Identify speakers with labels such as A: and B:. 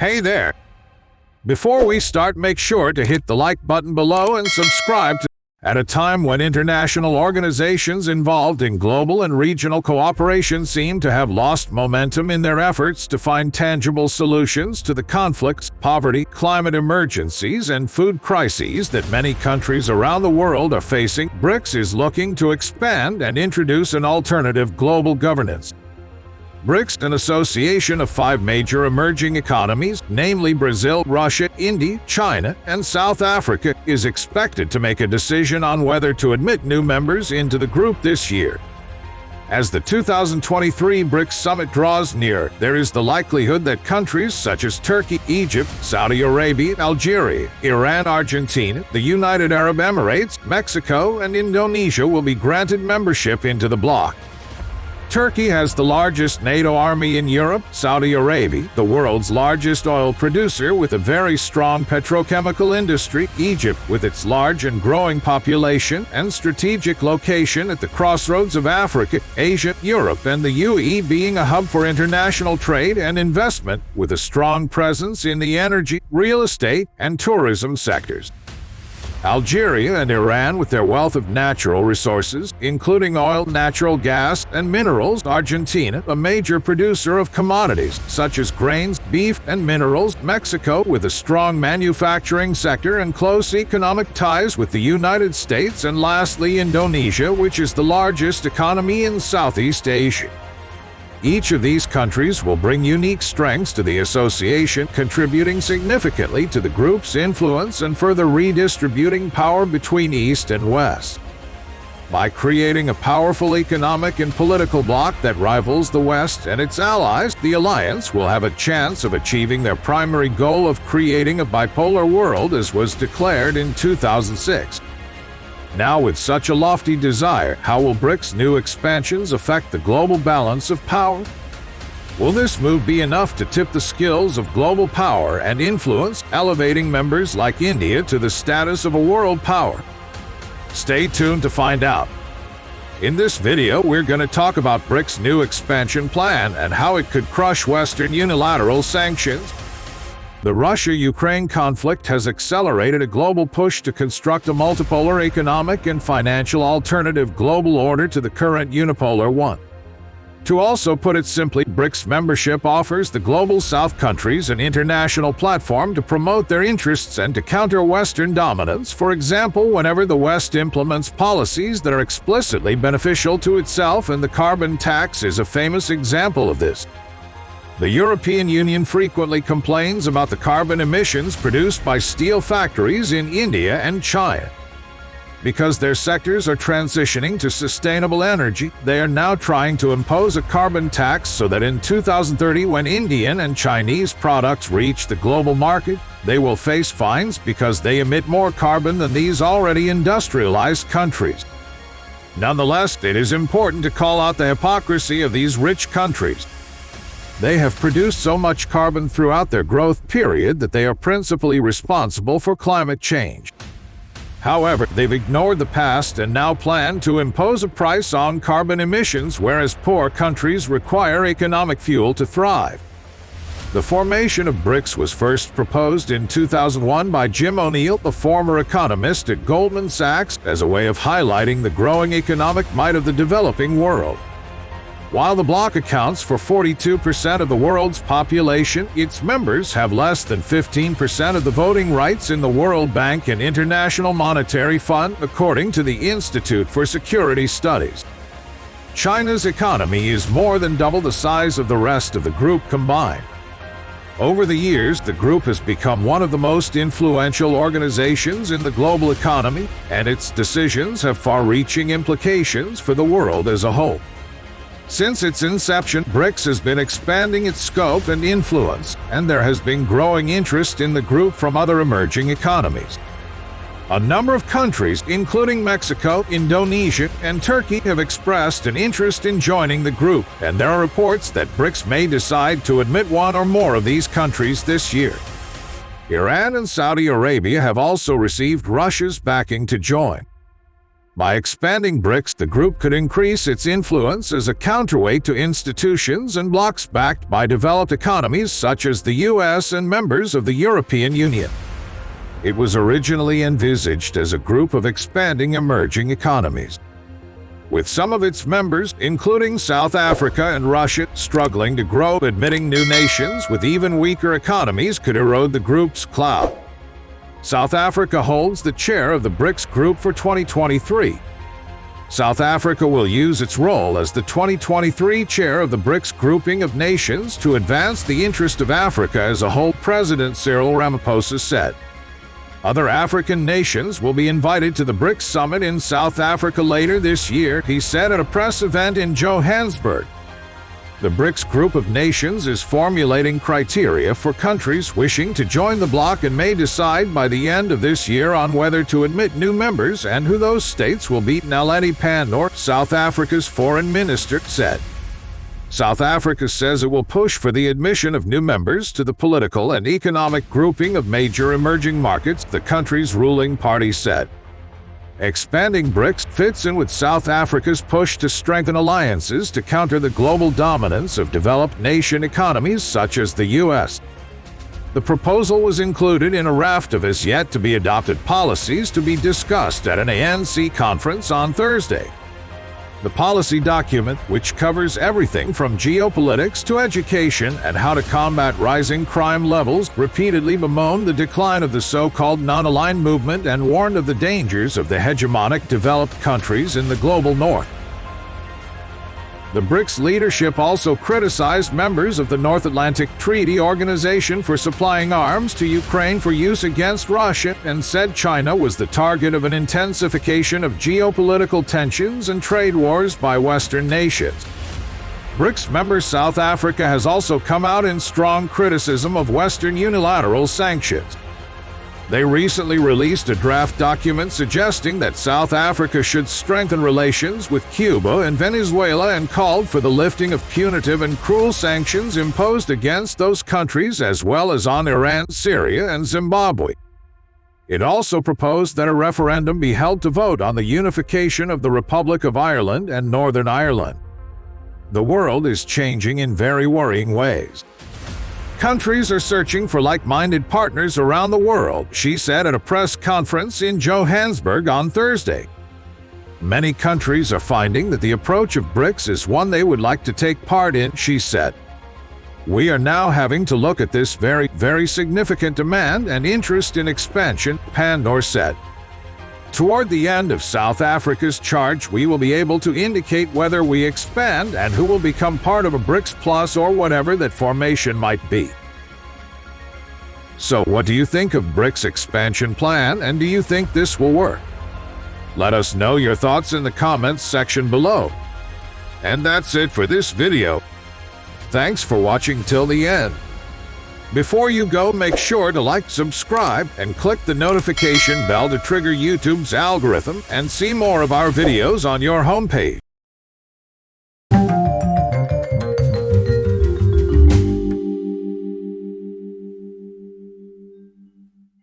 A: Hey there! Before we start, make sure to hit the like button below and subscribe to at a time when international organizations involved in global and regional cooperation seem to have lost momentum in their efforts to find tangible solutions to the conflicts, poverty, climate emergencies, and food crises that many countries around the world are facing, BRICS is looking to expand and introduce an alternative global governance. BRICS, an association of five major emerging economies, namely Brazil, Russia, India, China, and South Africa, is expected to make a decision on whether to admit new members into the group this year. As the 2023 BRICS summit draws near, there is the likelihood that countries such as Turkey, Egypt, Saudi Arabia, Algeria, Iran, Argentina, the United Arab Emirates, Mexico, and Indonesia will be granted membership into the bloc. Turkey has the largest NATO army in Europe, Saudi Arabia, the world's largest oil producer with a very strong petrochemical industry, Egypt with its large and growing population and strategic location at the crossroads of Africa, Asia, Europe, and the UAE being a hub for international trade and investment with a strong presence in the energy, real estate, and tourism sectors. Algeria and Iran with their wealth of natural resources, including oil, natural gas, and minerals, Argentina, a major producer of commodities such as grains, beef, and minerals, Mexico with a strong manufacturing sector and close economic ties with the United States, and lastly Indonesia, which is the largest economy in Southeast Asia. Each of these countries will bring unique strengths to the association, contributing significantly to the group's influence and further redistributing power between East and West. By creating a powerful economic and political bloc that rivals the West and its allies, the alliance will have a chance of achieving their primary goal of creating a bipolar world as was declared in 2006. Now, with such a lofty desire, how will BRICS' new expansions affect the global balance of power? Will this move be enough to tip the skills of global power and influence, elevating members like India to the status of a world power? Stay tuned to find out. In this video, we're going to talk about BRICS' new expansion plan and how it could crush Western unilateral sanctions, the Russia-Ukraine conflict has accelerated a global push to construct a multipolar economic and financial alternative global order to the current unipolar one. To also put it simply, BRICS membership offers the Global South countries an international platform to promote their interests and to counter Western dominance, for example, whenever the West implements policies that are explicitly beneficial to itself and the carbon tax is a famous example of this. The European Union frequently complains about the carbon emissions produced by steel factories in India and China. Because their sectors are transitioning to sustainable energy, they are now trying to impose a carbon tax so that in 2030 when Indian and Chinese products reach the global market, they will face fines because they emit more carbon than these already industrialized countries. Nonetheless, it is important to call out the hypocrisy of these rich countries. They have produced so much carbon throughout their growth period that they are principally responsible for climate change. However, they've ignored the past and now plan to impose a price on carbon emissions whereas poor countries require economic fuel to thrive. The formation of BRICS was first proposed in 2001 by Jim O'Neill, a former economist at Goldman Sachs, as a way of highlighting the growing economic might of the developing world. While the bloc accounts for 42% of the world's population, its members have less than 15% of the voting rights in the World Bank and International Monetary Fund, according to the Institute for Security Studies. China's economy is more than double the size of the rest of the group combined. Over the years, the group has become one of the most influential organizations in the global economy, and its decisions have far-reaching implications for the world as a whole. Since its inception, BRICS has been expanding its scope and influence, and there has been growing interest in the group from other emerging economies. A number of countries, including Mexico, Indonesia, and Turkey, have expressed an interest in joining the group, and there are reports that BRICS may decide to admit one or more of these countries this year. Iran and Saudi Arabia have also received Russia's backing to join. By expanding BRICS, the group could increase its influence as a counterweight to institutions and blocs backed by developed economies such as the US and members of the European Union. It was originally envisaged as a group of expanding emerging economies. With some of its members, including South Africa and Russia, struggling to grow, admitting new nations with even weaker economies could erode the group's clout. South Africa holds the chair of the BRICS group for 2023. South Africa will use its role as the 2023 chair of the BRICS grouping of nations to advance the interest of Africa as a whole, President Cyril Ramaphosa said. Other African nations will be invited to the BRICS summit in South Africa later this year, he said at a press event in Johannesburg. The BRICS group of nations is formulating criteria for countries wishing to join the bloc and may decide by the end of this year on whether to admit new members and who those states will be, Naledi Pandor, South Africa's foreign minister, said. South Africa says it will push for the admission of new members to the political and economic grouping of major emerging markets, the country's ruling party said. Expanding BRICS fits in with South Africa's push to strengthen alliances to counter the global dominance of developed nation economies such as the U.S. The proposal was included in a raft of as yet to be adopted policies to be discussed at an ANC conference on Thursday. The policy document, which covers everything from geopolitics to education and how to combat rising crime levels, repeatedly bemoaned the decline of the so-called non-aligned movement and warned of the dangers of the hegemonic developed countries in the global north. The BRICS leadership also criticized members of the North Atlantic Treaty Organization for supplying arms to Ukraine for use against Russia and said China was the target of an intensification of geopolitical tensions and trade wars by Western nations. BRICS member South Africa has also come out in strong criticism of Western unilateral sanctions. They recently released a draft document suggesting that South Africa should strengthen relations with Cuba and Venezuela and called for the lifting of punitive and cruel sanctions imposed against those countries as well as on Iran, Syria, and Zimbabwe. It also proposed that a referendum be held to vote on the unification of the Republic of Ireland and Northern Ireland. The world is changing in very worrying ways. Countries are searching for like-minded partners around the world, she said at a press conference in Johannesburg on Thursday. Many countries are finding that the approach of BRICS is one they would like to take part in, she said. We are now having to look at this very, very significant demand and interest in expansion, Pandor said. Toward the end of South Africa's charge, we will be able to indicate whether we expand and who will become part of a BRICS Plus or whatever that formation might be. So what do you think of BRICS expansion plan and do you think this will work? Let us know your thoughts in the comments section below. And that's it for this video. Thanks for watching till the end. Before you go, make sure to like, subscribe, and click the notification bell to trigger YouTube's algorithm and see more of our videos on your homepage.